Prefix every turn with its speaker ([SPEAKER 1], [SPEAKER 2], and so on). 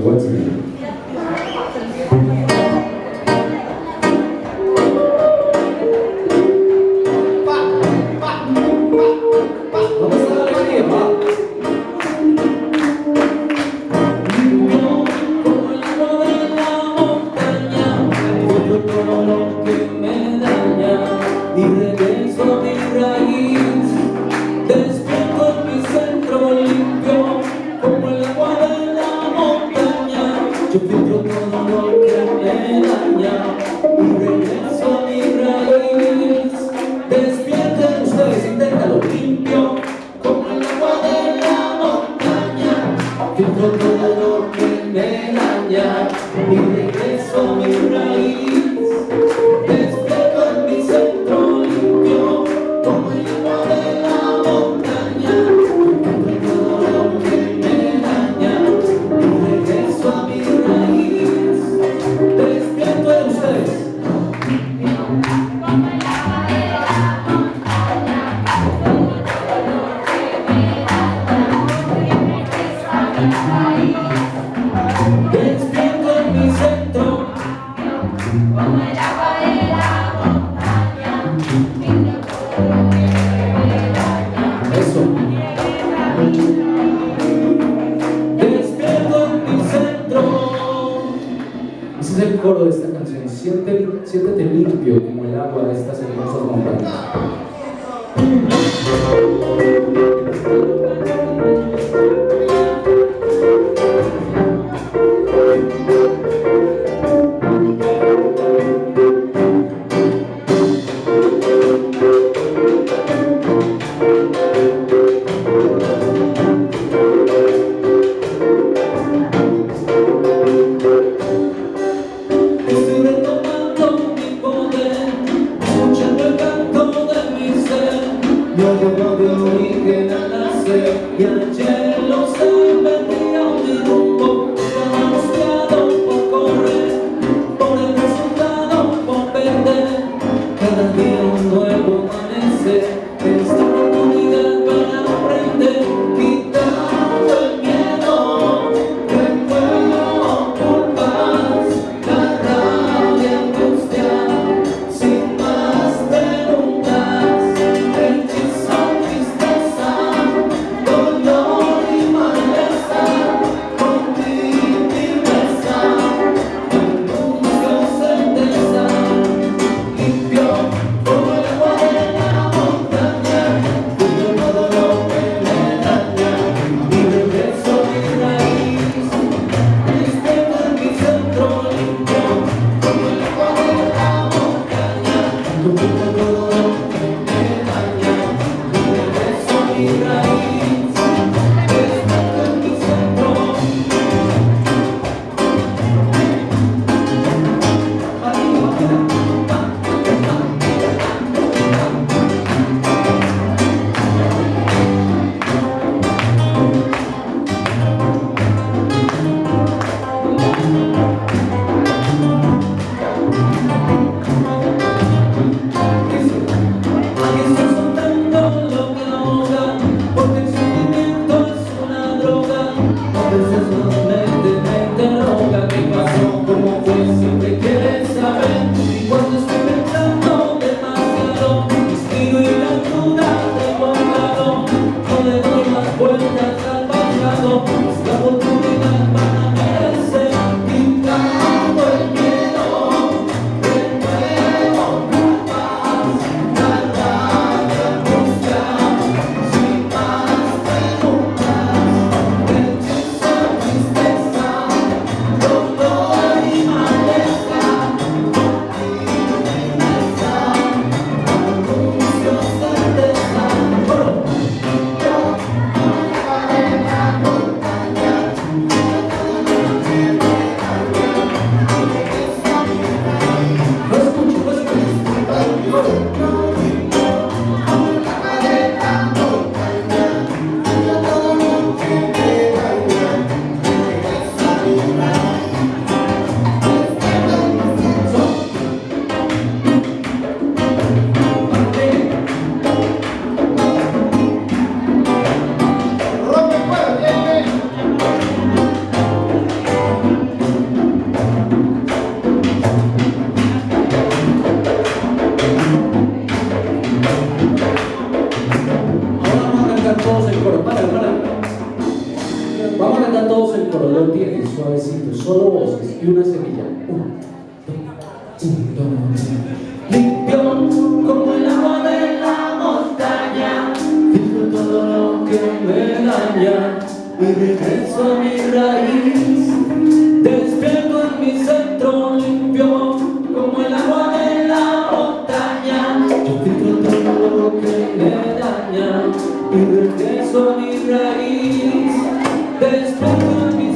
[SPEAKER 1] droite. Ficou todo de esta canción es siéntete, limpio como el agua de estas hermosas montañas. You're solo voces y una semilla. Limpio como el agua de la montaña, filtro todo lo que me daña y regreso a mi raíz. Despierto en mi centro limpio como el agua de la montaña, yo filtro todo lo que me daña y regreso a mi raíz. Despierto en mi